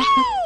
Yeah.